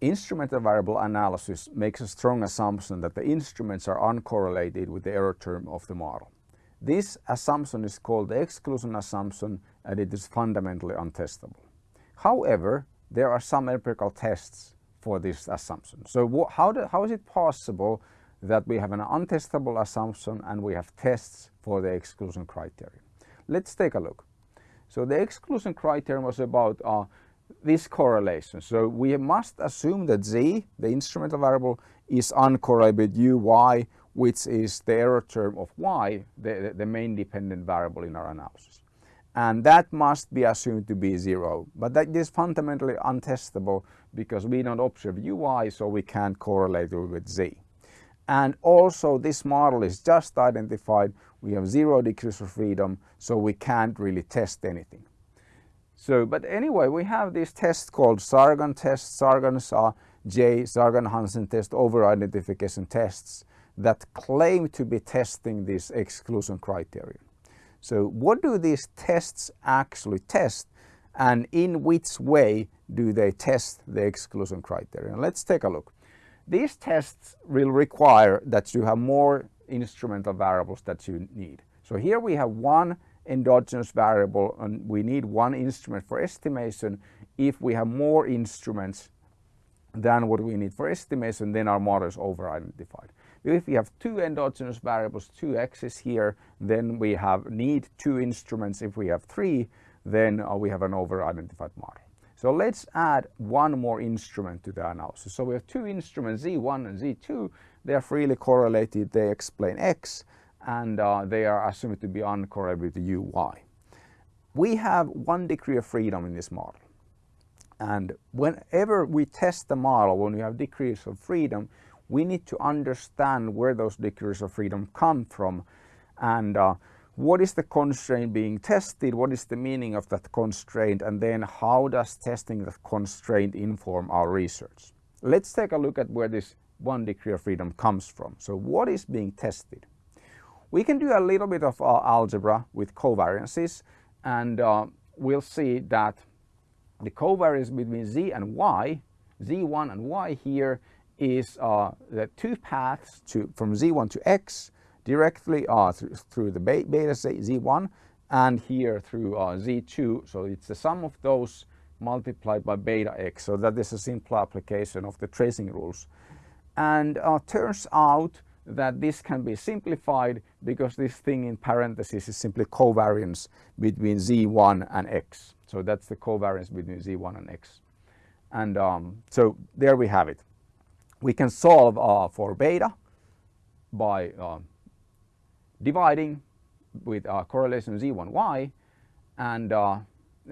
instrumental variable analysis makes a strong assumption that the instruments are uncorrelated with the error term of the model. This assumption is called the exclusion assumption and it is fundamentally untestable. However, there are some empirical tests for this assumption. So how, do, how is it possible that we have an untestable assumption and we have tests for the exclusion criterion? Let's take a look. So the exclusion criterion was about uh, this correlation. So we must assume that z, the instrumental variable, is uncorrelated with uy, which is the error term of y, the, the main dependent variable in our analysis. And that must be assumed to be zero. But that is fundamentally untestable because we don't observe ui, so we can't correlate it with z. And also this model is just identified. We have zero degrees of freedom, so we can't really test anything. So, but anyway, we have this test called Sargan test. Sargan's are J, Sargan-Hansen test over-identification tests that claim to be testing this exclusion criterion. So what do these tests actually test and in which way do they test the exclusion criterion? Let's take a look. These tests will require that you have more instrumental variables that you need. So here we have one endogenous variable and we need one instrument for estimation. If we have more instruments than what we need for estimation, then our model is over-identified. If we have two endogenous variables, two x's here, then we have need two instruments. If we have three, then uh, we have an over-identified model. So let's add one more instrument to the analysis. So we have two instruments, Z1 and Z2. They are freely correlated. They explain X and uh, they are assumed to be uncorrelated to uy. We have one degree of freedom in this model. And whenever we test the model, when we have degrees of freedom, we need to understand where those degrees of freedom come from and uh, what is the constraint being tested, what is the meaning of that constraint, and then how does testing that constraint inform our research. Let's take a look at where this one degree of freedom comes from. So what is being tested? We can do a little bit of uh, algebra with covariances and uh, we'll see that the covariance between z and y, z1 and y here is uh, the two paths to from z1 to x directly uh, through, through the beta z1 and here through uh, z2 so it's the sum of those multiplied by beta x. So that is a simple application of the tracing rules. And uh, turns out that this can be simplified because this thing in parentheses is simply covariance between z1 and x. So that's the covariance between z1 and x. And um, so there we have it. We can solve uh, for beta by uh, dividing with uh, correlation z1y and uh,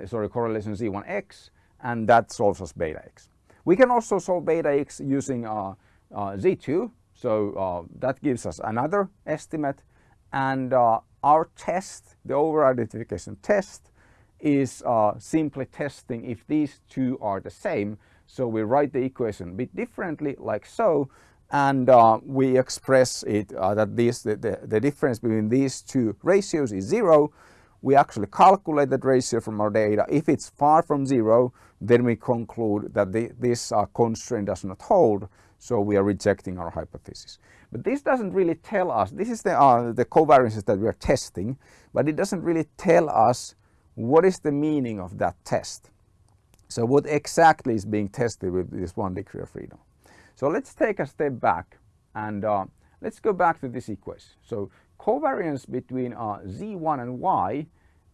sorry correlation z1x and that solves us beta x. We can also solve beta x using uh, uh, z2 so uh, that gives us another estimate and uh, our test, the over-identification test, is uh, simply testing if these two are the same. So we write the equation a bit differently like so and uh, we express it uh, that this, the, the, the, difference between these two ratios is zero. We actually calculate that ratio from our data. If it's far from zero, then we conclude that the, this uh, constraint does not hold. So we are rejecting our hypothesis. But this doesn't really tell us, this is the, uh, the covariances that we are testing, but it doesn't really tell us what is the meaning of that test. So what exactly is being tested with this one degree of freedom. So let's take a step back and uh, let's go back to this equation. So covariance between uh, z1 and y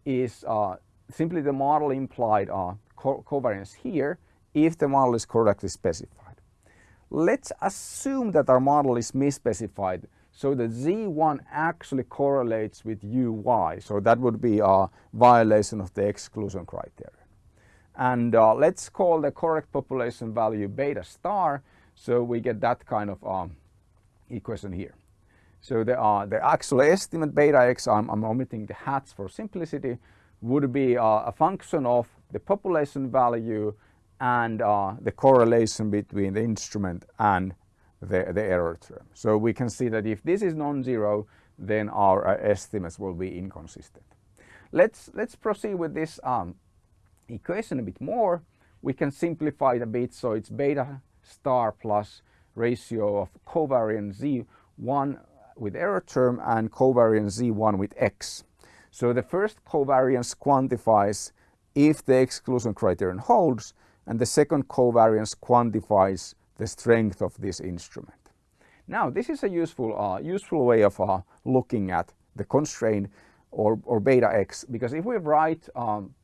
is uh, simply the model implied uh, co covariance here if the model is correctly specified. Let's assume that our model is misspecified so that Z1 actually correlates with UY. So that would be a violation of the exclusion criterion. And uh, let's call the correct population value beta star. So we get that kind of um, equation here. So the, uh, the actual estimate beta x, I'm, I'm omitting the hats for simplicity, would be uh, a function of the population value and uh, the correlation between the instrument and the, the error term. So we can see that if this is non-zero, then our uh, estimates will be inconsistent. Let's, let's proceed with this um, equation a bit more. We can simplify it a bit so it's beta star plus ratio of covariance Z1 with error term and covariance Z1 with X. So the first covariance quantifies if the exclusion criterion holds and the second covariance quantifies the strength of this instrument. Now this is a useful, uh, useful way of uh, looking at the constraint or, or beta x because if we write um,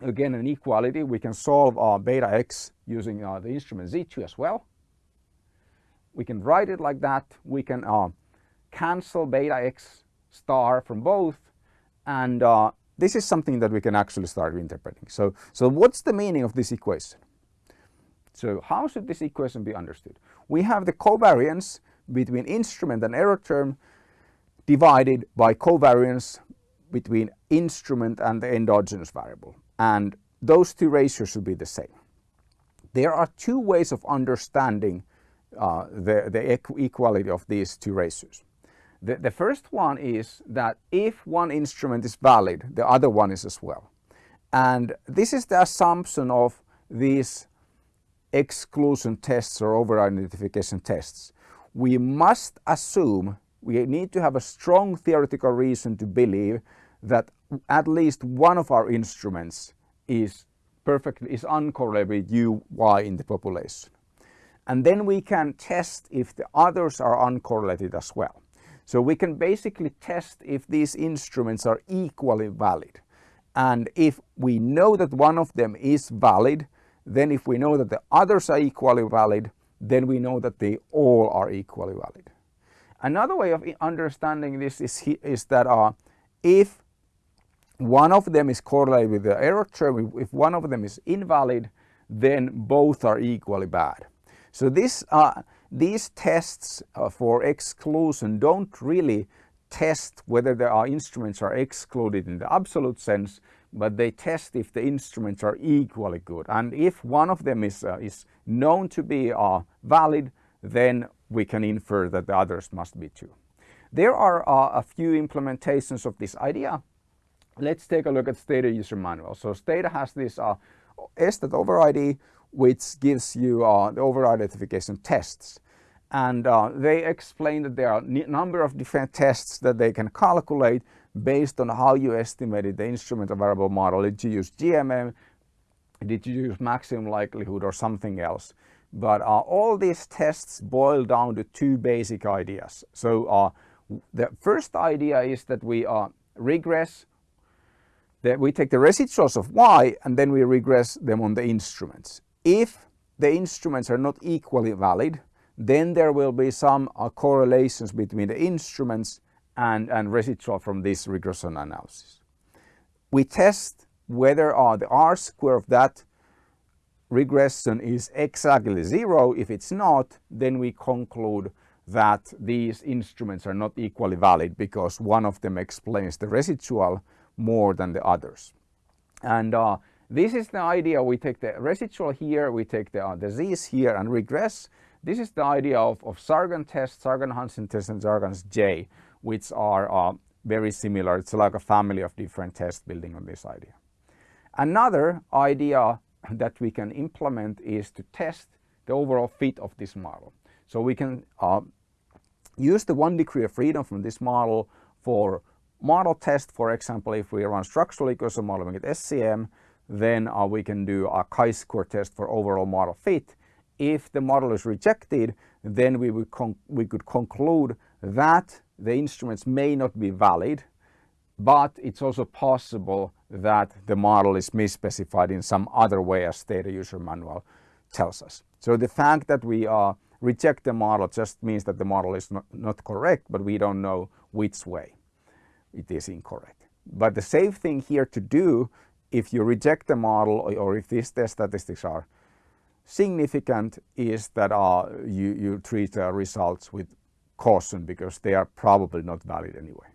again an equality we can solve uh, beta x using uh, the instrument z2 as well. We can write it like that. We can uh, cancel beta x star from both and uh, this is something that we can actually start interpreting. So, so what's the meaning of this equation? So how should this equation be understood? We have the covariance between instrument and error term divided by covariance between instrument and the endogenous variable and those two ratios should be the same. There are two ways of understanding uh, the, the equality of these two ratios. The, the first one is that if one instrument is valid, the other one is as well. And this is the assumption of these exclusion tests or over-identification tests. We must assume, we need to have a strong theoretical reason to believe that at least one of our instruments is perfectly is uncorrelated with u, y in the population. And then we can test if the others are uncorrelated as well. So we can basically test if these instruments are equally valid. And if we know that one of them is valid, then if we know that the others are equally valid, then we know that they all are equally valid. Another way of understanding this is, is that uh, if one of them is correlated with the error term, if one of them is invalid, then both are equally bad. So this uh, these tests uh, for exclusion don't really test whether there are instruments are excluded in the absolute sense, but they test if the instruments are equally good. And if one of them is, uh, is known to be uh, valid, then we can infer that the others must be too. There are uh, a few implementations of this idea. Let's take a look at Stata user manual. So Stata has this uh, estat overid which gives you uh, the over identification tests. And uh, they explain that there are a number of different tests that they can calculate based on how you estimated the instrument variable model. Did you use GMM? Did you use maximum likelihood or something else? But uh, all these tests boil down to two basic ideas. So uh, the first idea is that we uh, regress that we take the residuals of y and then we regress them on the instruments. If the instruments are not equally valid, then there will be some uh, correlations between the instruments and, and residual from this regression analysis. We test whether uh, the R square of that regression is exactly zero. If it's not, then we conclude that these instruments are not equally valid because one of them explains the residual more than the others. And uh, this is the idea. We take the residual here, we take the, uh, z's here and regress. This is the idea of, of Sargan test, Sargan-Hansen test and Sargan's J, which are uh, very similar. It's like a family of different tests building on this idea. Another idea that we can implement is to test the overall fit of this model. So we can uh, use the one degree of freedom from this model for model test. For example, if we run structural equation modeling at SEM, then uh, we can do a chi-square test for overall model fit. If the model is rejected, then we, would we could conclude that the instruments may not be valid, but it's also possible that the model is misspecified in some other way as Stata user manual tells us. So the fact that we uh, reject the model just means that the model is not, not correct, but we don't know which way it is incorrect. But the safe thing here to do if you reject the model or if these test statistics are significant is that uh, you, you treat the results with caution because they are probably not valid anyway.